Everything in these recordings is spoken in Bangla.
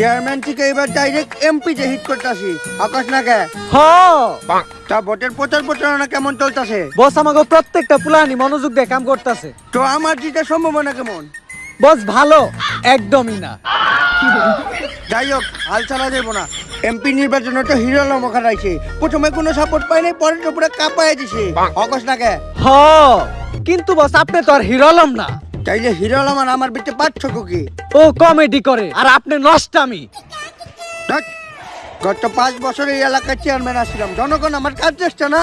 চেয়ারম্যান থেকে এবার ডাইরেক্ট হিট করতেছি আকাশ না কে হ তা ভোটের প্রচার প্রচারণা কেমন চলতেছে? বস আমাকে প্রত্যেকটা পুলানি মনোযোগ দিয়ে কাম করতেছে। তো আমার জিতে সম্ভাবনা কেমন? বস ভালো একদমই না। যাই হোক হাল ছাড়া যাব না। এমপি নির্বাচনে তো হিরো খারাইছে প্রথমে কোনো সাপোর্ট পাই নাই পরে তো পুরো কাঁপায় দিছে। আকাশ না কে হ। কিন্তু বস আপনি তো আর হিরো আলম না। তাইলে হিরো আলম আর আমার বিটে পার্থক্য কি? ও কমেডি করে আর আপনি নষ্টামি। ধ্যাৎ, গত পাঁচ বছর এই এলাকার চেয়ারম্যান আসছিলাম জনগণ আমার কাজ চেষ্টা না।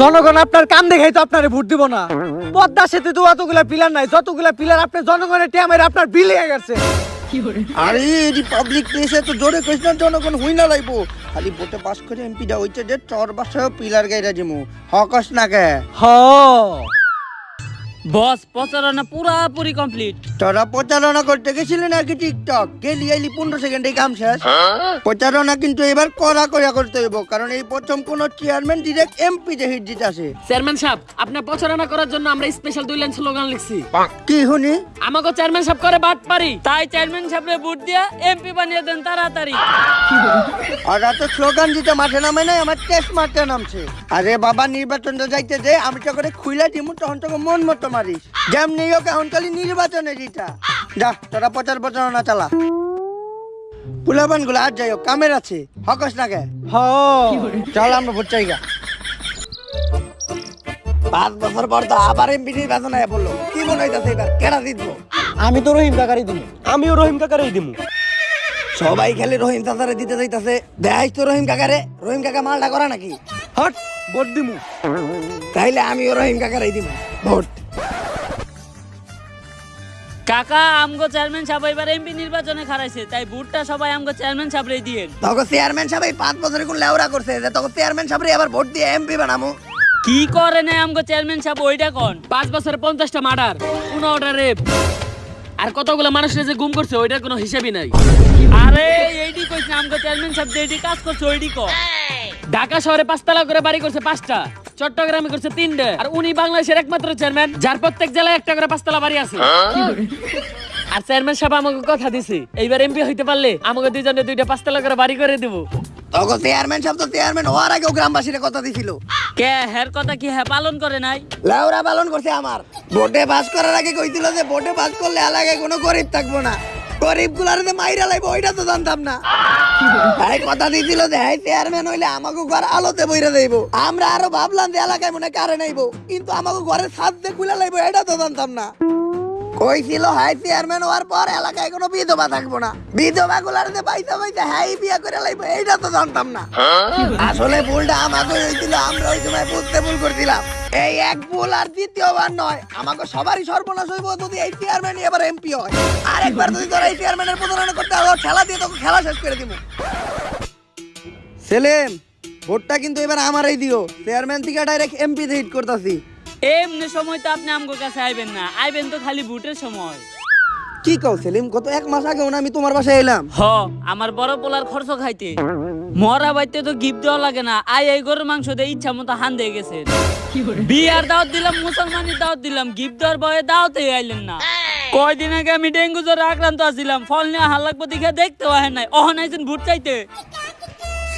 জনগণ আপনার কান দেখাই তো আপনারে ভোট দিব না। পদ্মা সেতু তো অতগুলা পিলার নাই যতগুলা পিলার আপনি জনগণের টেমের আপনার বিলিয়ে গেছে। আরে এটি পাবলিক প্লেসে তো জোরে কইস না জনগণ হুই না লাইবো। খালি ভোটে পাস করে এমপি দা হইছে যে চর বাসায় পিলার গাইরা জিমু হকস না কে? হ। বস প্রচারণা পুরাপুরি কমপ্লিট তোরা প্রচারণা করতে গেছিলি নাকি টিকটক? গেলি আইলি পনেরো সেকেন্ডে কাম শেষ। প্রচারণা কিন্তু এবার কড়া কড়া করতে হইব কারণ এই প্রথম কোন চেয়ারম্যান ডিরেক্ট এমপি যে হিট জিতাছে চেয়ারম্যান সাহেব আপনার প্রচারণা করার জন্য আমরা স্পেশাল দুই লাইন স্লোগান লিখছি। কি শুনি? আমাকে চেয়ারম্যান সাহেব করে বাদ পারি তাই চেয়ারম্যান সাহেবরে ভোট দিয়া এমপি বানিয়ে দেন তাড়াতাড়ি। আর এত স্লোগান দিতে মাঠে নামে নাই আমার টেস্ট মারতে নামছে। আরে বাবা নির্বাচনটা যাইতে যে আমি তো করে খুইলা দিমু তখন তোকে মন মতো মারিস। যেমনি হোক এখন খালি নির্বাচনে জিতা যা তোরা প্রচার প্রচারণা চালা। পুলাবানগুলো আর যাই হোক কামের আছে। হকস না কে? হ। চল আমরা ভোট পাঁচ বছর পর তো আবার এমপি নির্বাচন কি মনে হইতাছে এবার? কেডা জিতবো? আমি তো রহিম কাকারি দিব আমিও রহিম কাকারই দিমু। সবাই খালি রহিম চাচারে দিতে যাইতাছে দেখাইস তো রহিম কাকারে। রহিম কাকা মালটা করা নাকি? হট ভোট দিমু। তাইলে আমিও রহিম কাকারাই দিব ভোট। কাকা আমগো চেয়ারম্যান সাহেব এবার এমপি নির্বাচনে খারাইছে তাই ভোটটা সবাই আমগো চেয়ারম্যান সাহেবরে দিয়েন। তখন চেয়ারম্যান সাহেব এই পাঁচ বছরে কোন করছে যে তখন চেয়ারম্যান সাহেব আবার ভোট দিয়ে এমপি বানামু। কি করে না আমগো চেয়ারম্যান সাহেব ওইটা কোন? পাঁচ বছরে পঞ্চাশটা মার্ডার পনেরোটা রেপ। আর কতগুলো মানুষের যে গুম করছে ওইটার কোনো হিসাবই নাই। আরে এইটি কইছে আমগো চেয়ারম্যান সাহেব এইটি কাজ করছে ওইটি ক ঢাকা শহরে পাঁচতলা করে বাড়ি করছে পাঁচটা। চট্টগ্রামে করছে তিনটে। আর উনি বাংলাদেশের একমাত্র চেয়ারম্যান যার প্রত্যেক জেলায় একটা করে পাঁচতলা বাড়ি আছে। আর চেয়ারম্যান সাহেব আমাকে কথা দিছে এইবার এমপি হইতে পারলে আমাকে দুইজনে দুইটা পাঁচতলা করে বাড়ি করে দেবো। তখন চেয়ারম্যান সাহেব তো চেয়ারম্যান হওয়ার আগেও গ্রামবাসীরা কথা দিছিল। কে হ্যার কথা কি হ্যাঁ পালন করে নাই? লেওরা পালন করছে আমার। ভোটে পাস করার আগে কইছিল যে ভোটে পাস করলে এলাকায় কোনো গরিব থাকব না। গরিব মাইরা ওইটা তো জানতাম না। ভাই কথা যে চেয়ারম্যান হইলে আলোতে বইরা আমরা আরও ভাবলাম যে এলাকায় মনে কারে নাইবো। কিন্তু আমাকে ঘরের সাথে খুলে লাইবো, এটা তো জানতাম না। কইছিল হাই চেয়ারম্যান হওয়ার পর এলাকায় কোনো বিধবা থাকব না। বিধবা গুলার যে পয়সা পয়সা, হাই বিয়া করে লাইবো, এইটা তো জানতাম না। আসলে ভুলটা আমাকে হয়েছিল, আমরা ওই সময় বুঝতে ভুল করছিলাম। এই এক ভুল আর দ্বিতীয়বার নয়, আমাকে সবারই সর্বনাশ হইব যদি এই চেয়ারম্যান এবার এমপি হয়। আরেকবার যদি তোরা এই চেয়ারম্যানের প্রতারণা করতে হবে খেলা দিয়ে তোকে খেলা শেষ করে দিব। সেলেম, ভোটটা কিন্তু এবার আমারই দিও। চেয়ারম্যান থেকে ডাইরেক্ট এমপি হিট করতেছি। এমনি সময় তো আপনি আমগো কাছে আইবেন না। আইবেন তো খালি ভোটের সময়। কি কও সেলিম কত এক মাস আগে আমি তোমার বাসায় এলাম। হ আমার বড় পোলার খরচ খাইতে। মরা বাইতে তো গিফট দেওয়া লাগে না। আই এই গরুর মাংস দিয়ে ইচ্ছা মতো হান দিয়ে গেছে। বিয়ার দাওয়াত দিলাম মুসলমানের দাওয়াত দিলাম। গিফট দেওয়ার ভয়ে দাওয়াতে আইলেন না। কয়দিন আগে আমি ডেঙ্গু জ্বরে আক্রান্ত আছিলাম। ফল নিয়ে হাল লাগবো দেখে দেখতেও আহেন নাই। অহন আইছেন ভোট চাইতে।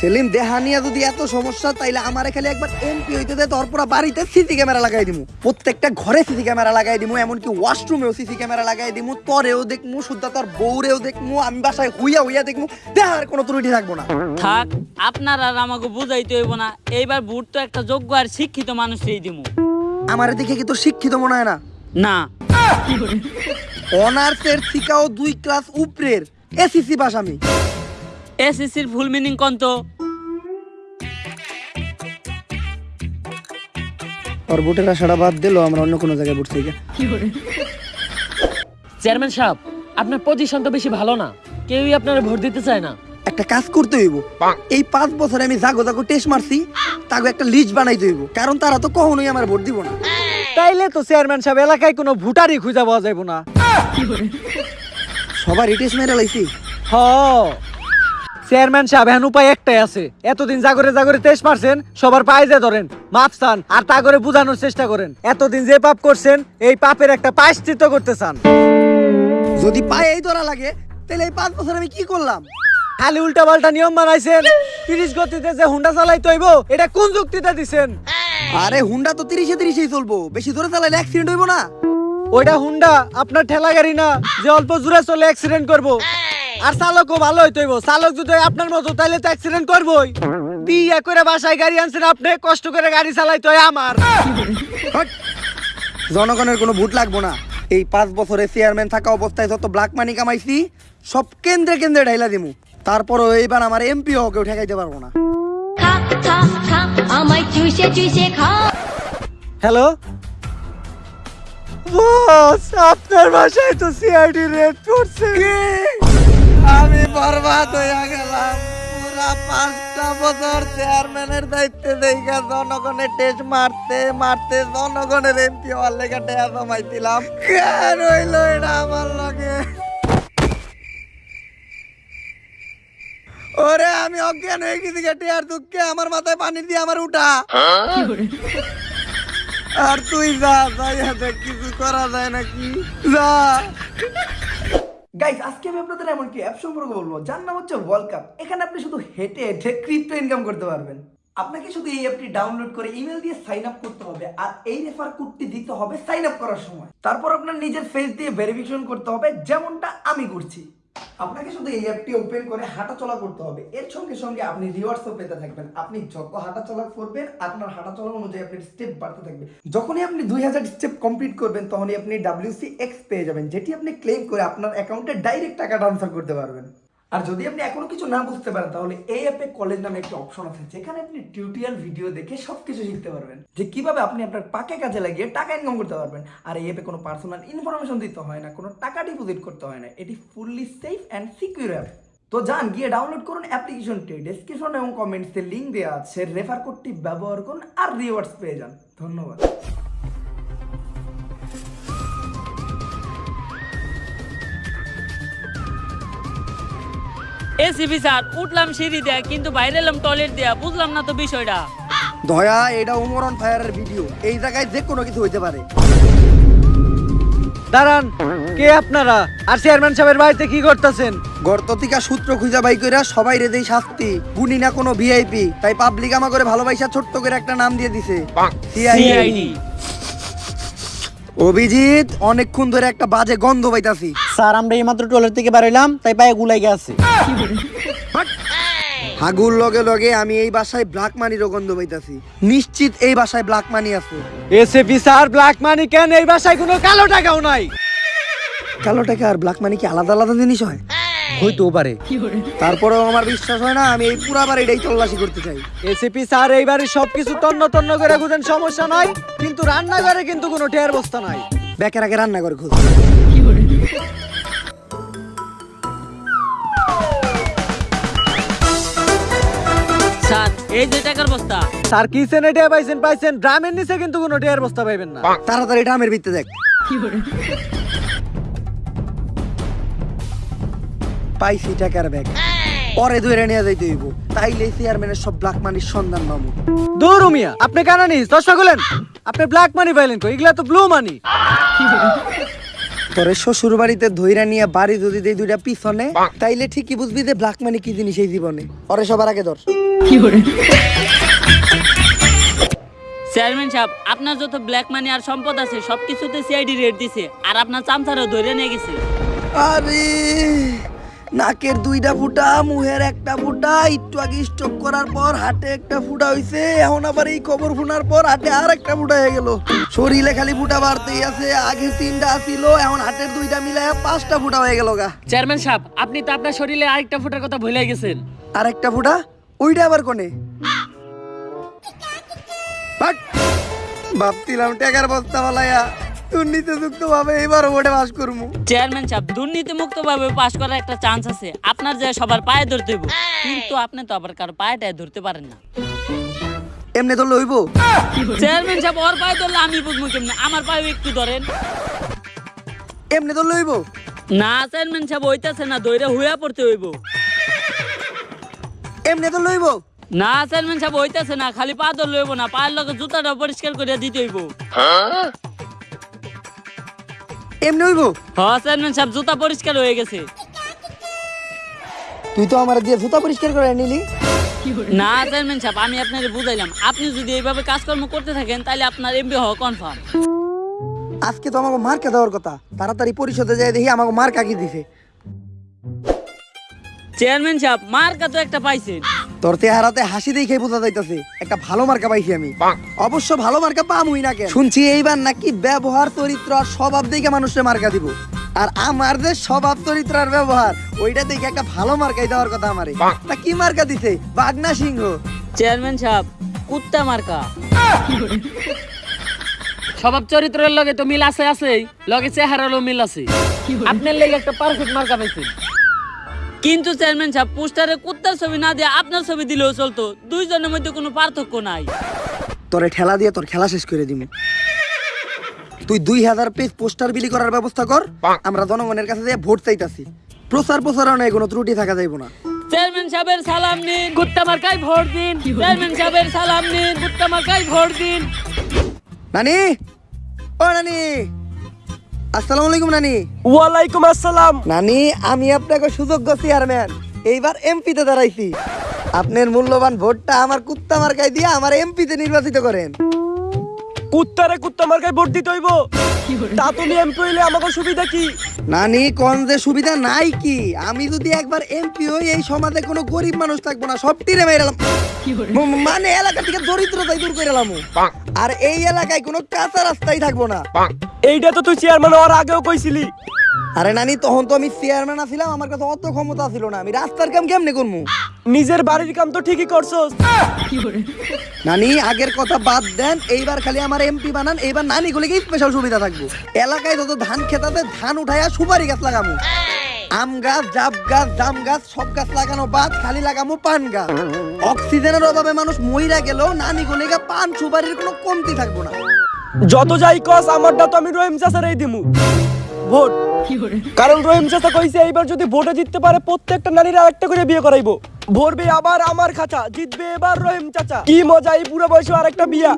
সেলিম দেহানিয়া যদি এত সমস্যা তাইলে আমারে খালি একবার এমপি হইতে দে তোর পুরো বাড়িতে সিসি ক্যামেরা লাগাই দিমু। প্রত্যেকটা ঘরে সিসি ক্যামেরা লাগাই দিমু এমনকি ওয়াশরুমেও সিসি ক্যামেরা লাগাই দিমু তোরেও দেখমু শুদ্ধা তোর বউরেও দেখমু আমি বাসায় হুইয়া হুইয়া দেখমু দেহার কোনো ত্রুটি থাকব না। থাক আপনার আর আমাকে বুঝাইতে হইব না এইবার ভোট তো একটা যোগ্য আর শিক্ষিত মানুষই দিমু। আমার দেখে কি তোর শিক্ষিত মনে হয় না? না। অনার্সের শিকাও দুই ক্লাস উপরের এসিসি পাস আমি। এসএসসির ফুল মিনিং কন্ত আর ভোটের আশাটা বাদ দিলো আমরা অন্য কোনো জায়গায় ভোট চাই চেয়ারম্যান সাহেব আপনার পজিশন তো বেশি ভালো না। কেউই আপনার ভোট দিতে চায় না। একটা কাজ করতে হইব। এই পাঁচ বছরে আমি জাগো জাগো টেস্ট মারছি তাকে একটা লিস্ট বানাইতে হইব। কারণ তারা তো কখনোই আমার ভোট দিব না। তাইলে তো চেয়ারম্যান সাহেব এলাকায় কোনো ভোটারই খুঁজে পাওয়া যাইব না। সবার টেস্ট মেরে লাইছি। হ। চেয়ারম্যান সাহেব এখন উপায় একটাই আছে। এতদিন জাগরে জাগরে তেজ মারছেন সবার পায়ে যে ধরেন মাপ চান আর তা করে বুঝানোর চেষ্টা করেন। এতদিন যে পাপ করছেন এই পাপের একটা পায়শ্চিত্ত করতে চান। যদি পায়ে এই ধরা লাগে তাহলে এই পাঁচ বছর আমি কি করলাম? খালি উল্টা পাল্টা নিয়ম বানাইছেন। তিরিশ গতিতে যে হুন্ডা চালাইতে হইব এটা কোন যুক্তিতে দিছেন? আরে হুন্ডা তো তিরিশে তিরিশেই চলবো বেশি জোরে চালাইলে অ্যাক্সিডেন্ট হইব না। ওইটা হুন্ডা আপনার ঠেলা গাড়ি না যে অল্প জোরে চলে অ্যাক্সিডেন্ট করব। আর চালকও ভালো হইতে হইব। চালক যদি আপনার মতো তাইলে তো অ্যাক্সিডেন্ট করবই। বিয়ে করে বাসায় গাড়ি আনছেন আপনি কষ্ট করে গাড়ি চালাইতে হয় আমার। জনগণের কোনো ভোট লাগবো না। এই পাঁচ বছরে চেয়ারম্যান থাকা অবস্থায় যত ব্ল্যাক মানি কামাইছি সব কেন্দ্রে কেন্দ্রে ঢাইলা দিমু। তারপরও এইবার আমার এমপি কেউ ঠেকাইতে পারব না। খা খা খা আমায় চুষে চুষে খা। হ্যালো? বস আপনার বাসায় তো সিআইডি রেড করছে আমি বরবাদ হইয়া গেলাম। পুরা পাঁচটা বছর চেয়ারম্যানের দায়িত্বে দেখা জনগণের টেস্ট মারতে মারতে জনগণের এমপি হওয়ার লেগে টেয়া জমাইছিলাম। কেন হইল এটা আমার লগে? ওরে, আমি অজ্ঞান হয়ে গেছি গে আর দুঃখে। আমার মাথায় পানি দিয়ে আমার উঠা। আর তুই যা যাই দেখ কিছু করা যায় নাকি? যা। গাইস আজকে আমি আপনাদের এমন কি অ্যাপ সম্পর্কে বলব? যার নাম হচ্ছে ওয়ার্ল্ড কাপ এখানে আপনি শুধু হেঁটে হেঁটে ক্রিপ্টো ইনকাম করতে পারবেন। আপনাকে শুধু এই অ্যাপটি ডাউনলোড করে ইমেল দিয়ে সাইন আপ করতে হবে আর এই রেফার কোডটি দিতে হবে সাইন আপ করার সময়। তারপর আপনার নিজের ফেস দিয়ে ভেরিফিকেশন করতে হবে, যেমনটা আমি করছি। আপনাকে শুধু এই অ্যাপটি ওপেন করে হাঁটাচলা করতে হবে। এর সঙ্গে সঙ্গে আপনি রিওয়ার্ডসও পেতে থাকবেন। আপনি যত হাঁটাচলা করবেন, আপনার হাঁটাচলা অনুযায়ী আপনার স্টেপ বাড়তে থাকবে। যখনই আপনি দুই হাজার স্টেপ কমপ্লিট করবেন, তখনই আপনি ডাব্লিউসি এক্স পেয়ে যাবেন, যেটি আপনি ক্লেম করে আপনার অ্যাকাউন্টে ডাইরেক্ট টাকা ট্রান্সফার করতে পারবেন। আর যদি আপনি এখনও কিছু না বুঝতে পারেন, তাহলে এই অ্যাপে কলেজ নামে একটা অপশন আছে, যেখানে আপনি টিউটোরিয়াল ভিডিও দেখে সবকিছু শিখতে পারবেন। যে কীভাবে আপনি আপনার পাকে কাজে লাগিয়ে টাকা ইনকাম করতে পারবেন। আর এই অ্যাপে কোনো পার্সোনাল ইনফরমেশন দিতে হয় না, কোনো টাকা ডিপোজিট করতে হয় না, এটি fully safe and secure app তো যান, গিয়ে ডাউনলোড করুন অ্যাপ্লিকেশনটি ডেসক্রিপশন এবং কমেন্টসে লিঙ্ক দেওয়া আছে রেফার কোডটি ব্যবহার করুন আর রিওয়ার্ডস পেয়ে যান। ধন্যবাদ। এসিপি স্যার উঠলাম সিঁড়ি দেয়া কিন্তু বাইরে এলাম টয়লেট দেয়া বুঝলাম না তো বিষয়টা। দয়া এটা উমরন ফায়ারের ভিডিও। এই জায়গায় যে কোনো কিছু হইতে পারে। দাঁড়ান কে আপনারা? আর চেয়ারম্যান সাহেবের বাড়িতে কি করতেছেন? গর্ততিকা সূত্র খুঁজা বাই কইরা সবাই রে দেই শাস্তি। গুনি না কোনো ভিআইপি তাই পাবলিক আমা করে ভালোবাসা ছোট্ট করে একটা নাম দিয়ে দিছে। সিআইডি অভিজিৎ অনেকক্ষণ ধরে একটা বাজে গন্ধ পাইতাছি। স্যার আমরা এইমাত্র টয়লেট থেকে বেরোইলাম তাই পায়ে গুলাই গেছে। হাগুর লগে লগে আমি এই বাসায় ব্ল্যাক মানিরও গন্ধ পাইতাছি। নিশ্চিত এই বাসায় ব্ল্যাক মানি আছে। এসএপি স্যার ব্ল্যাক মানি কেন? এই বাসায় কোনো কালো টাকাও নাই। কালো টাকা আর ব্ল্যাক মানি কি আলাদা আলাদা জিনিস হয়? হইতেও পারে। তারপরেও আমার বিশ্বাস হয় না আমি এই পুরা বাড়িটাই তল্লাশি করতে চাই। এসিপি স্যার এইবারে সবকিছু তন্ন তন্ন করে খুঁজেন সমস্যা নাই। কিন্তু রান্নাঘরে কিন্তু কোনো টেয়ার বস্তা নাই। ব্যাকের আগে রান্না করে খোঁজ। এই যে টাকার বস্তা। স্যার কি সেনে পাইছেন? পাইছেন ড্রামের নিচে কিন্তু কোনো টেয়ার বস্তা পাইবেন না। তাড়াতাড়ি ড্রামের ভিত্তে দেখ। পাইছি টাকার ব্যাগ। পরে ধরে নিয়ে যাইতে হইব। তাইলে চেয়ারম্যানের সব ব্ল্যাক মানির সন্ধান পাবো। দূর মিয়া আপনি কেন নিস দশটা গুলেন আপনি ব্ল্যাক মানি পাইলেন কই? এগুলা তো ব্লু? মানি তোরে শ্বশুর বাড়িতে ধইরা নিয়ে বাড়ি যদি দেই দুইটা পিছনে তাইলে ঠিকই বুঝবি যে ব্ল্যাক মানি কি জিনিস এই জীবনে। পরে সবার আগে ধর। চেয়ারম্যান সাহেব আপনার যত ব্ল্যাক মানি আর সম্পদ আছে সবকিছুতে সিআইডি রেট দিছে আর আপনার চামচারও ধরে নিয়ে গেছে। আরে নাকের দুইটা ফুটা মুহের একটা ফুটা একটু আগে স্টক করার পর হাটে একটা ফুটা হইছে এখন আবার এই খবর শোনার পর হাটে আর একটা ফুটা হয়ে গেল। শরীরে খালি ফুটা বাড়তেই আছে আগে তিনটা ছিল এখন হাটের দুইটা মিলায় পাঁচটা ফুটা হয়ে গেল গা। চেয়ারম্যান সাহেব আপনি তো আপনার শরীরে আরেকটা ফুটার কথা ভুলে গেছেন। আর একটা ফুটা? ওইটা আবার কোনে? ভাবছিলাম টাকার বস্তা বলাইয়া দুর্নীতি যুক্ত ভাবে এবার ওটা বাস করব। চেয়ারম্যান সাহেব দুর্নীতি মুক্ত ভাবে পাশ করার একটা চান্স আছে। আপনার যে সবার পায়ে ধরতে হইব কিন্তু আপনি তো আবার কারও পায়েটায় ধরতে পারেন না। এমনি তো লইব চেয়ারম্যান সাহেব ওর পায়ে ধরলে আমি বুঝব কেমনি? আমার পায়ে একটু ধরেন। এমনি তো লইব না চেয়ারম্যান সাহেব হইতাছে না দইরা হুয়া পড়তে হইব। এমনি তো লইব। না চেয়ারম্যান সাহেব হইতাছে না খালি পা ধরলে হইব না পায়ের লগে জুতাটা পরিষ্কার করে দিতে হইব। এমনি হইব? হ চেয়ারম্যান সাহেব জুতা পরিষ্কার হয়ে গেছে। তুই তো আমার দিয়ে জুতা পরিষ্কার করে নিলি। না চেয়ারম্যান সাহেব আমি আপনাকে বুঝাইলাম। আপনি যদি এইভাবে কাজকর্ম করতে থাকেন তাহলে আপনার এমপি হওয়া কনফার্ম আজকে তো আমাকে মার্কা দেওয়ার কথা। তাড়াতাড়ি পরিষদে যাই দেখি আমাকে মার্কা কি দিছে। চেয়ারম্যান সাহেব মার্কা তো একটা পাইছেন। তোর চেহারাতে হাসি দেখে বোঝা যাইতেছে একটা ভালো মার্কা পাইছি আমি। অবশ্য ভালো মার্কা পামুই না কেন? শুনছি এইবার নাকি ব্যবহার চরিত্র আর স্বভাব দেখে মানুষের মার্কা দিব। আর আমার যে স্বভাব চরিত্র আর ব্যবহার ওইটা দেখে একটা ভালো মার্কাই দেওয়ার কথা আমারে। তা কি মার্কা দিছে? বাগনা সিংহ। চেয়ারম্যান সাহেব কুত্তা মার্কা। স্বভাব চরিত্রের লগে তো মিল আছে আছেই। লগে চেহারারও মিল আছে। আপনার লেগে একটা পারফেক্ট মার্কা পাইছেন। কিন্তু চেয়ারম্যান সাহেব পোস্টারে কুত্তার ছবি না দিয়ে আপনার ছবি দিলেও চলতো। দুইজনের মধ্যে কোনো পার্থক্য নাই। তোরে ঠেলা দিয়ে তোর খেলা শেষ করে দিব তুই দুই হাজার পেজ পোস্টার বিলি করার ব্যবস্থা কর আমরা জনগণের কাছে দিয়ে ভোট চাইতাছি। প্রচার প্রচারণায় কোনো ত্রুটি থাকা যাইব না। চেয়ারম্যান সাহেবের সালাম নিন। কুত্তা মার্কায় ভোট দিন। চেয়ারম্যান সাহেবের সালাম নিন। কুত্তা মার্কায় ভোট দিন। নানি? ও নানি! আসসালামু আলাইকুম নানি। ওয়ালাইকুম আসসালাম। নানি আমি আপনাকে সুযোগ্য চেয়ারম্যান এইবার এমপিতে দাঁড়াইছি। আপনার মূল্যবান ভোটটা আমার কুত্তা মার্কায় দিয়ে আমার এমপিতে নির্বাচিত করেন। কুত্তারে কুত্তা মার্কায় ভোট দিতে হইব। তাতুলি এমপি হইলে আমাকে সুবিধা কি? নানি কোন যে সুবিধা নাই কি? আমি যদি একবার এমপি হই এই সমাজে কোনো গরিব মানুষ থাকব না সব টিরে মেরালাম মানে এলাকা থেকে দরিদ্রতাই দূর করে এলাম। আর এই এলাকায় কোনো কাঁচা রাস্তাই থাকব না। এইটা তো তুই চেয়ারম্যান হওয়ার আগেও কইছিলি। আরে নানি তখন তো আমি চেয়ারম্যান আছিলাম আমার কাছে অত ক্ষমতা ছিল না। আমি রাস্তার কাম কেমনে করব নিজের বাড়ির কাম তো ঠিকই করছস। নানি আগের কথা বাদ দেন এইবার খালি আমার এমপি বানান এইবার নানি গুলিকে স্পেশাল সুবিধা থাকব। এলাকায় যত ধান খেতাতে ধান উঠাইয়া সুপারি গাছ লাগাবো আম গাছ জাপ গাছ জাম গাছ সব গাছ লাগানো বাদ খালি লাগামু পান গাছ। অক্সিজেনের অভাবে মানুষ মইরা গেলেও নানি গুলিকে পান সুপারির কোনো কমতি থাকব না। যত যাই কস আমারটা তো আমি রহিম চাচারই দিমু। ভোট। কারণ রহিম চাচা কইছে এইবার যদি ভোটে জিততে পারে প্রত্যেকটা নারীর আরেকটা করে বিয়ে করাইবো। ভরবে আবার আমার খাঁচা জিতবে এবার রহিম চাচা। কি মজা এই বুড়ো বয়সে আরেকটা বিয়া।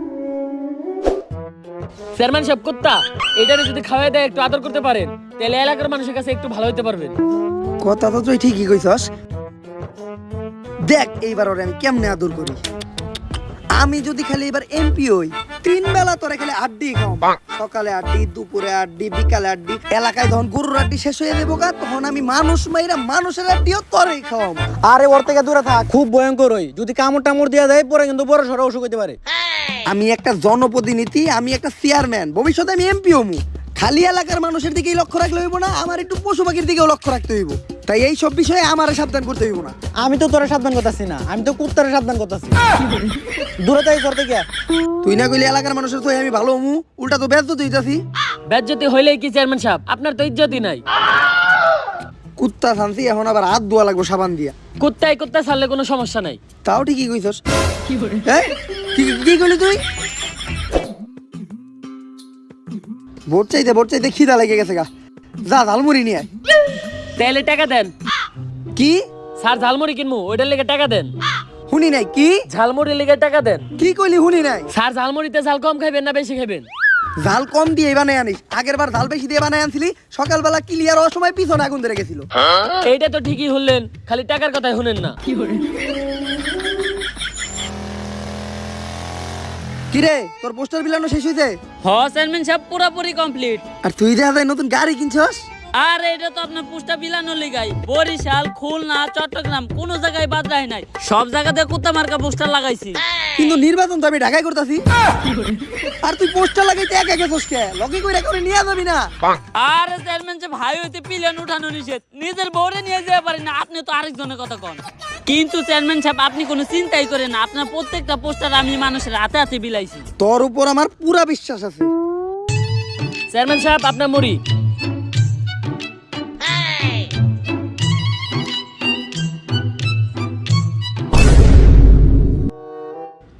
চেয়ারম্যান সাহেব কুত্তা এটারে যদি খাওয়াই দেয় একটু আদর করতে পারেন তাহলে এলাকার মানুষের কাছে একটু ভালো হতে পারবেন। কথা তো তুই ঠিকই কইছস। দেখ এইবার ওরে আমি কেমনে আদর করি? আমি যদি খালি এবার এমপি হই তিন বেলা তোরে খেলে আড্ডি খাও সকালে আড্ডি দুপুরে আড্ডি বিকালে আড্ডি এলাকায় যখন গরুর আড্ডি শেষ হয়ে দেবো গা তখন আমি মানুষ মাইরা মানুষের আড্ডিও তোরেই খাওয়াম আরে ওর থেকে দূরে থাক খুব ভয়ঙ্কর হই যদি কামড় টামড় দেওয়া যায় পরে কিন্তু বড় সড়ো অসুখ হতে পারে। আমি একটা জনপ্রতিনিধি আমি একটা চেয়ারম্যান ভবিষ্যতে আমি এমপি হমু। খালি এলাকার মানুষের দিকেই লক্ষ্য রাখলে হইব না আমার একটু পশু পাখির দিকেও লক্ষ্য রাখতে হইব। তাই এই সব বিষয়ে আমার সাবধান করতে হইব না। আমি তো তোরা সাবধান করতেছি না আমি তো কুত্তারে সাবধান করতেছি। দূরে থাকি তোর থেকে তুই না কইলে এলাকার মানুষের তো আমি ভালো হমু উল্টা তো ব্যস্ত তুইতাছি বেজ্জতি হইলেই কি চেয়ারম্যান সাহেব? আপনার তো ইজ্জতই নাই। কুত্তা শান্তি এখন আবার হাত ধোয়া লাগবো সাবান দিয়া। কুত্তায় কুত্তা ছাড়লে কোনো সমস্যা নাই। তাও ঠিকই কইছস। এই, কি কি কইলি তুই? ভোট চাইতে ভোট চাইতে খিদা লেগে গেছে গা। যা ঝালমুড়ি নিয়ে আয়। তাহলে টাকা দেন। কি? স্যার ঝালমুড়ি কিনবো ওইটার লেগে টাকা দেন। শুনি নাই কি? ঝালমুড়ির লেগে টাকা দেন। কি কইলি শুনি নাই? স্যার ঝালমুড়িতে ঝাল কম খাইবেন না বেশি খাইবেন? ঝাল কম দিয়ে বানাই আনিস। আগের বার ঝাল বেশি দিয়ে বানাই আনছিলি সকালবেলা ক্লিয়ার অসময় পিছনে আগুন ধরে গেছিল। এইটা তো ঠিকই হলেন খালি টাকার কথাই শুনেন না। কিরে তোর পোস্টার বিলানো শেষ হয়েছে হ চেয়ারম্যান সাহেব পুরোপুরি কমপ্লিট আর তুই দেখা যায় নতুন গাড়ি কিনছস? আর এটা তো আপনার পুষ্টা বিলানো লিগাই বরিশাল খুলনা চট্টগ্রাম কোন জায়গায় বাদ রায় নাই। সব জায়গাতে কুত্তা মার্কা পোস্টার লাগাইছি। কিন্তু নির্বাচন তো আমি ঢাকায় করতেছি। আর তুই পোস্টার লাগাইতে একা গেছস কে? লগে কইরা করে নিয়ে যাবি না। আর চেয়ারম্যান সাহেব ভাই হইতে পিলেন উঠানো নিষেধ। নিজের বউরে নিয়ে যেতে পারেন না আপনি তো আরেকজনের কথা কন। কিন্তু চেয়ারম্যান সাহেব আপনি কোনো চিন্তাই করেন না। আপনার প্রত্যেকটা পোস্টার আমি মানুষের হাতে হাতে বিলাইছি। তোর উপর আমার পুরা বিশ্বাস আছে। চেয়ারম্যান সাহেব আপনার মুড়ি।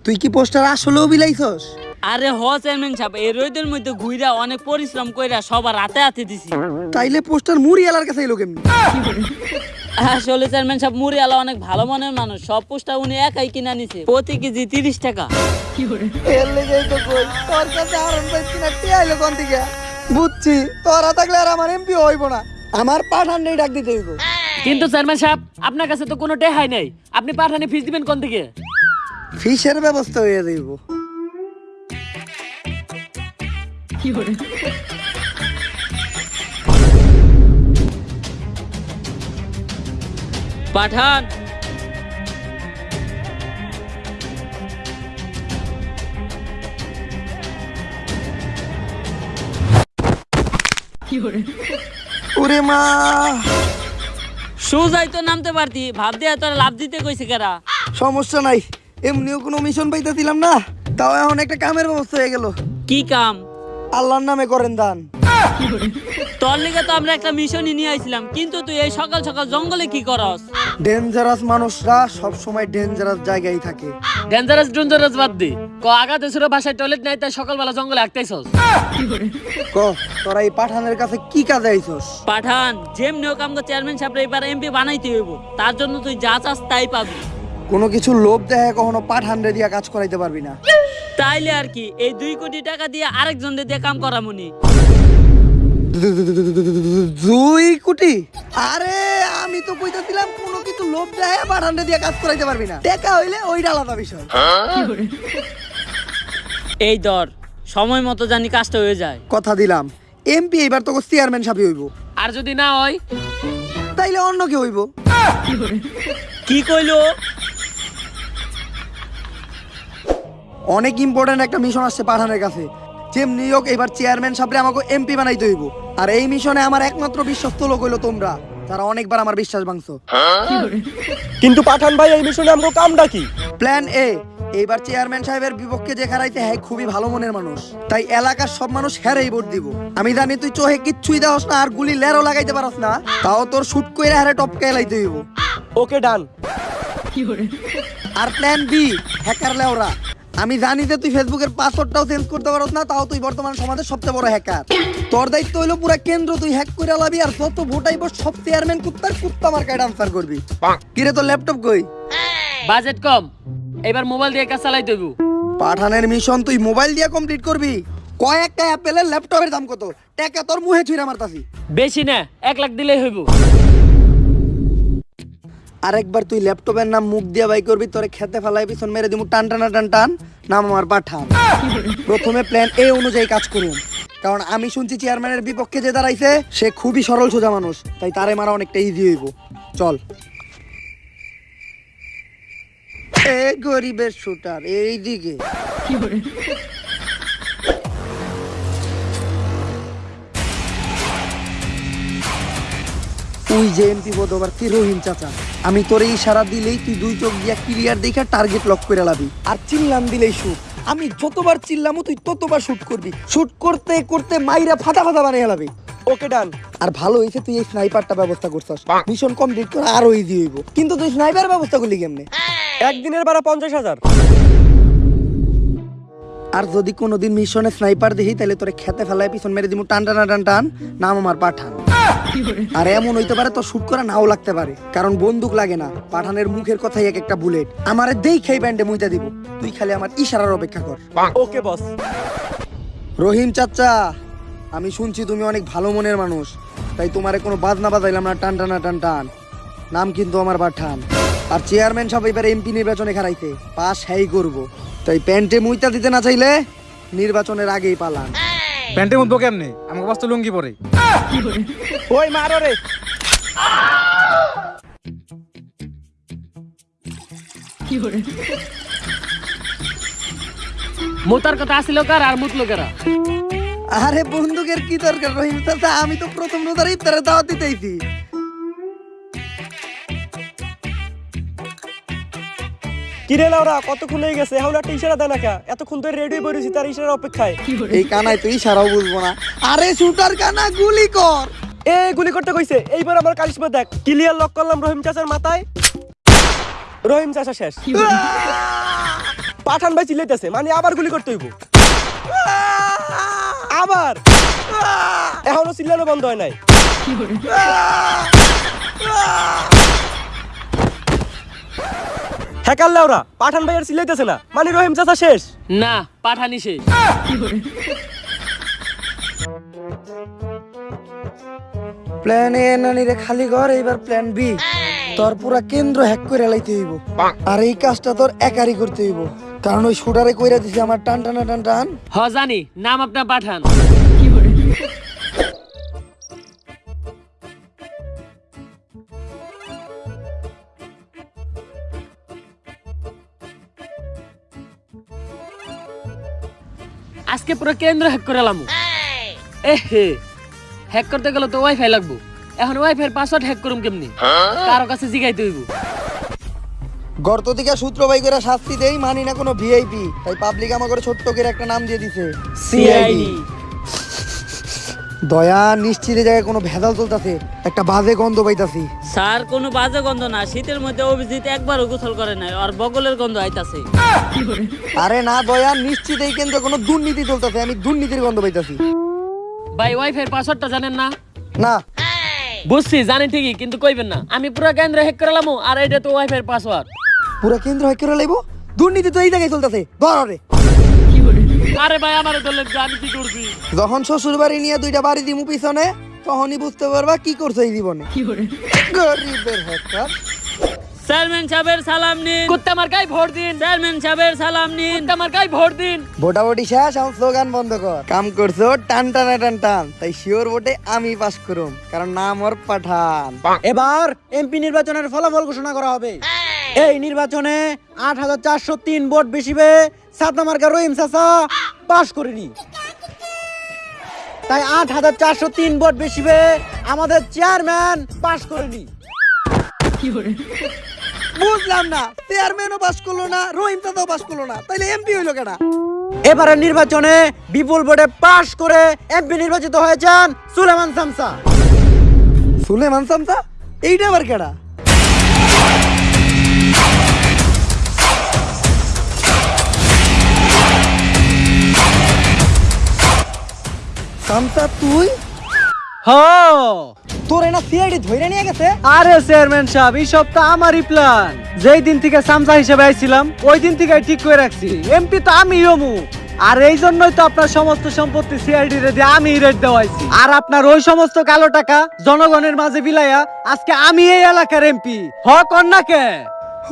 তুই কি পোস্টার আসলেও বিলাইছস? আরে হ চেয়ারম্যান সাহেব এই রোদের মধ্যে ঘুইরা অনেক পরিশ্রম কইরা সবার হাতে হাতে দিছি। তাইলে পোস্টার মুড়ি এলার কাছে এলো কেমনি? আসলে চেয়ারম্যান সাহেব মুড়িওয়ালা অনেক ভালো মনের মানুষ। সব পোস্টার উনি একাই কিনা নিছে প্রতি কেজি তিরিশ টাকা। এর লেগেই তো কই তোর কাছে আরন পাইছি না কে আইলো কোন থেকে বুঝছি তোরা থাকলে আর আমার এমপি হইব না। আমার পাঠান নেই ডাক দিতে হইব। কিন্তু চেয়ারম্যান সাহেব আপনার কাছে তো কোনো টেহাই নাই। আপনি পাঠানি ফিস দিবেন কোন দিকে? ফিসের ব্যবস্থা হয়ে যাইব। পাঠান। ওরে মা। সোজাই তো নামতে পারতি ভাব দিয়ে তোরা লাভ দিতে কইছে কেরা? সমস্যা নাই। এমনিও কোনো মিশন পাইতেছিলাম না তাও এখন একটা কামের ব্যবস্থা হয়ে গেল। কি কাম? আল্লাহর নামে করেন দান। তোর লিগে তো আমরা একটা মিশনই নিয়ে আইছিলাম কিন্তু তুই এই সকাল সকাল জঙ্গলে কি করস? ডেঞ্জারাস মানুষরা সব সময় ডেঞ্জারাস জায়গায় থাকে। ডেঞ্জারাস ডেঞ্জারাস বাদ দি। ক বাসায় টয়লেট নাই তাই সকালবেলা জঙ্গলে আঁকতেছস ক তোরা এই পাঠানের কাছে কি কাজে আইছস? পাঠান যেমনি হোক আমাকে চেয়ারম্যান সাহেব এবার এমপি বানাইতে হইব তার জন্য তুই যা চাস তাই পাবি। কোনো কিছু লোভ দেখে কখনো পাঠান রে দিয়া কাজ করাইতে পারবি না। তাইলে আর কি এই দুই কোটি টাকা দিয়ে আরেকজন দিয়ে কাম করামুনি দুই কোটি? আরে আমি তো কইতাছিলাম কোনো কিছু লোভ দেখে পাঠান রে দিয়া কাজ করাইতে পারবি না। টাকা হইলে ওইটা আলাদা বিষয়। এই দর সময় মতো জানি কাজটা হয়ে যায়। কথা দিলাম। এমপি এবার তো চেয়ারম্যান সাহেব হইব। আর যদি না হয়? তাইলে অন্য কেউ হইব। কি কইলো? অনেক ইম্পর্টেন্ট একটা মিশন আসছে পাঠানের কাছে। যেমনি হোক এবার চেয়ারম্যান সাহেবরে আমাকে এমপি বানাইতে হইব। আর এই মিশনে আমার একমাত্র বিশ্বস্ত লোক হইল তোমরা যারা অনেকবার আমার বিশ্বাস ভাঙছো। কিন্তু পাঠান ভাই এই মিশনে কামটা কি? প্ল্যান এ এইবার চেয়ারম্যান সাহেবের বিপক্ষে যে হ্যাঁ খুবই ভালো মনের মানুষ। তাই এলাকার সব মানুষ হ্যারেই ভোট দিব। আমি জানি তুই চোহে কিচ্ছুই দেওয়াস না আর গুলি লেরও লাগাইতে পারস না। তাও তোর শুট কইরা হারে টপকে এলাইতে হইব। Okay done. আর প্ল্যান বি হ্যাকার লেওরা। আমি জানি যে তুই ফেসবুকের পাসওয়ার্ডটাও চেঞ্জ করতে পারস না তাও তুই বর্তমান সমাজের সবচেয়ে বড় হ্যাকার তোর দায়িত্ব হইল পুরো কেন্দ্র তুই হ্যাক করে লাবি আর যত ভোট আইব সব চেয়ারম্যান কুত্তার কুত্তা মার্কায় আনসার করবি। কিরে তোর ল্যাপটপ কই? বাজেট কম। এবার মোবাইল দিয়ে কাজ চালাইতে হইব পাঠানের মিশন তুই মোবাইল দিয়ে কমপ্লিট করবি? কয়েকটা অ্যাপেলের ল্যাপটপের দাম কত? টাকা তোর মুহে ছুঁড়ে মারতাছি। বেশি না এক লাখ দিলেই হইব। আরেকবার তুই ল্যাপটপের নাম মুখ দিয়ে বাই করবি, তোরে খেতে ফেলাই পিছন মেরে দিমু, টান, টানা, টান টান, নাম আমার পাঠান। প্রথমে প্ল্যান এ অনুযায়ী কাজ করুন। কারণ আমি শুনছি চেয়ারম্যানের বিপক্ষে যে দাঁড়াইছে, সে খুবই সরল সোজা মানুষ, তাই তারে মারা অনেকটা ইজি হইব। চল। এ গরিবের শুটার এই ওই যে এমপি পদপ্রার্থী রহিম চাচা? আমি তোর এই ইশারা দিলেই তুই দুই চোখ দিয়া ক্লিয়ার দেখে টার্গেট লক করে লাবি। আর চিল্লাম দিলেই শুট আমি যতবার চিল্লামও তুই ততবার শুট করবি। শুট করতে করতে মাইরা ফাটা ফাটা বানিয়ে লাবি। ওকে ডান আর ভালো হয়েছে তুই এই স্নাইপারটা ব্যবস্থা করছিস। মিশন কমপ্লিট করে আরও ইজি হইব। কিন্তু তুই স্নাইপার ব্যবস্থা করলি কেমনে? একদিনের ভাড়া পঞ্চাশ হাজার। আর যদি কোনোদিন মিশনে স্নাইপার দেখি তাহলে তোরে খেতে ফেলায় পিছন মেরে দিমু টান টানা টান টান নাম আমার পাঠান। আর এমন হইতে পারে তো শুট করা নাও লাগতে পারে কারণ বন্দুক লাগে না পাঠানের মুখের কথাই এক একটা বুলেট। আমারে দেই খেই ব্যান্ডে মুইতা দিব তুই খালি আমার ইশারার অপেক্ষা কর। ওকে বস। রহিম চাচা আমি শুনছি তুমি অনেক ভালো মনের মানুষ তাই তোমারে কোনো বাজনা বাজাইলাম না টান টানা টান টান। নাম কিন্তু আমার পাঠান আর চেয়ারম্যান সাহেব এবার এমপি নির্বাচনে খারাইতে পাস হ্যাই করব। তাই প্যান্টে মুইতা দিতে না চাইলে নির্বাচনের আগেই পালান। প্যান্টে মুদবো কেমনে? আমাকে বাস্তু লুঙ্গি পরে। ওই মারো রে। মোতার কথা আসিল কার আর মুতলো কারা? আরে বন্দুকের কি দরকার রহিম? চাচা আমি তো প্রথম রোজার ইফতারে দাওয়াত দিতেইছি। কিরে লাউরা কতক্ষণ হয়ে গেছে? এখন একটা ইশারা দেয় না কা? এতক্ষণ ধরে রেডি বেরিয়েছি তার ইশারার অপেক্ষায়। এই কানায় তুই সারাও বুঝব না। আরে শুটার কানা গুলি কর। এ গুলি করতে কইছে। এইবার আমার কালিশমা দেখ ক্লিয়ার লক করলাম রহিম চাচার মাথায়। রহিম চাচা শেষ। পাঠান ভাই চিল্লাইতেছে মানে আবার গুলি করতে হইব। আবার! এখনও চিল্লানো বন্ধ হয় নাই। হ্যাকার লাউরা পাঠান ভাই আর চিল্লাইতেছে না। মানে রহিম চাচা শেষ। না পাঠানি শেষ। প্ল্যান এ নানিরে খালি ঘর এইবার প্ল্যান বি। তোর পুরা কেন্দ্র হ্যাক করে লাইতে হইব। আর এই কাজটা তোর একারই করতে হইব। কারণ ওই শুটারে কইরা দিছে আমার টান টানা টান টান। হ জানি নাম আপনার পাঠান। আজকে পুরো কেন্দ্র হ্যাক করে লামু। এ হে হ্যাক করতে গেলে তো ওয়াইফাই লাগবো। এখন ওয়াইফাই পাসওয়ার্ড হ্যাক করুম কেমনি? কারও কাছে জিগাইতে হইব। গর্ত থেকে সূত্র বাই করে শাস্তি দেই মানি না কোনো ভিআইপি তাই পাবলিক আমার করে ছোট্ট করে একটা নাম দিয়ে দিছে। সিআইডি দয়া নিশ্চিত জায়গায় কোনো ভেজাল চলতেছে একটা বাজে গন্ধ পাইতাছি। স্যার কোনো বাজে গন্ধ না। শীতের মধ্যে অভিজিৎ একবারও গোসল করে নাই আর বগলের গন্ধ আইতাছে। আরে না দয়া নিশ্চিত এই কেন্দ্রে কোনো দুর্নীতি চলতেছে আমি দুর্নীতির গন্ধ পাইতাছি। ভাই ওয়াইফাই পাসওয়ার্ডটা জানেন না? না। বুঝছি জানি ঠিকই কিন্তু কইবেন না। আমি পুরো কেন্দ্র হ্যাক করে আর এটা তো ওয়াইফাই পাসওয়ার্ড। পুরা কেন্দ্র হ্যাক করে লাইব? দুর্নীতি তো এই জায়গায় চলতেছে ধর রে আরে ভাই আমারে ধরলেন যে আমি কি করছি? যখন শ্বশুর বাড়ি নিয়ে দুইটা বাড়ি দিমু পিছনে তখনই বুঝতে পারবা কি করছ এই জীবনে। গরিবের হ্যাকার চেয়ারম্যান সাহেবের সালাম নিন। কুত্তা মার্কাই ভোট দিন। চেয়ারম্যান সাহেবের সালাম নিন। কুত্তা মার্কাই ভোট দিন। ভোটাভুটি শেষ এখন স্লোগান বন্ধ কর। কাম করছ টান টানা টান টান। তাই শিওর ভোটে আমি পাস করুম কারণ নাম ওর পাঠান। এবার এমপি নির্বাচনের ফলাফল ঘোষণা করা হবে। এই নির্বাচনে আট হাজার চারশো তিন ভোট বেশি পেয়ে সাতনামার্কা রহিম চাচা পাশ করেনি। তাই আট হাজার চারশো তিন ভোট বেশি পেয়ে আমাদের চেয়ারম্যান পাশ করেনি। বুঝলাম না চেয়ারম্যানও পাস করল না রহিম চাচাও পাস করল না তাইলে এমপি হইল কেনা এবারে নির্বাচনে বিপুল ভোটে পাশ করে এমপি নির্বাচিত হয়েছেন সুলেমান সামসা। সুলেমান সামসা? এইটা আবার কেডা? সামসা তুই? হ। তোর এনা সিআইডি ধইরে নিয়ে গেছে? আরে চেয়ারম্যান সাহেব এই সব তো আমারই প্ল্যান যেই দিন থেকে সামসা হিসেবে আইছিলাম ওই দিন থেকে ঠিক করে রাখছি। এমপি তো আমি হমু। আর এই জন্যই তো আপনার সমস্ত সম্পত্তি সিআইডি রে দিয়ে আমি রেট দেওয়াইছি আর আপনার ওই সমস্ত কালো টাকা জনগণের মাঝে বিলাইয়া আজকে আমি এই এলাকার এমপি হ কন্যাকে? হ।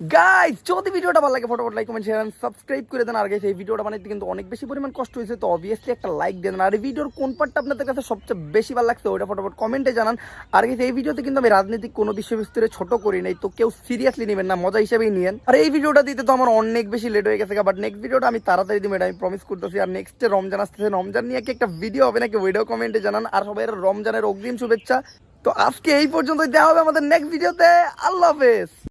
গাইস যদি ভিডিওটা ভালো লাগে, ফটোফট লাইক কমেন্ট শেয়ার সাবস্ক্রাইব করে দেন। আর গাইস এই ভিডিওটা বানাইতে কিন্তু অনেক বেশি পরিমাণ কষ্ট হয়েছে, তো অবভিয়াসলি একটা লাইক দেন। আর এই ভিডিওর কোন পার্টটা আপনাদের কাছে সবচেয়ে বেশি ভালো লাগছে ওটা ফটোফট কমেন্টে জানান। আর গাইস এই ভিডিওতে কিন্তু আমি রাজনৈতিক কোনো বিষয়বস্তুরে ছোট করি নাই, তো কেউ সিরিয়াসলি নেবেন না, মজা হিসেবেই নিয়েন। আর এই ভিডিওটা দিতে তো আমার অনেক বেশি লেট হয়ে গেছে বাট নেক্সট ভিডিওটা আমি তাড়াতাড়ি দিব আমি প্রমিস করতেছি। আর নেক্সটে রমজান আসতেছে, রমজান নিয়ে কি একটা ভিডিও হবে নাকি, ওইটাও কমেন্টে জানান। আর সবাই রমজানের অগ্রিম শুভেচ্ছা। তো আজকে এই পর্যন্তই দেওয়া হবে আমাদের নেক্সট ভিডিওতে আল্লাহ হাফেজ।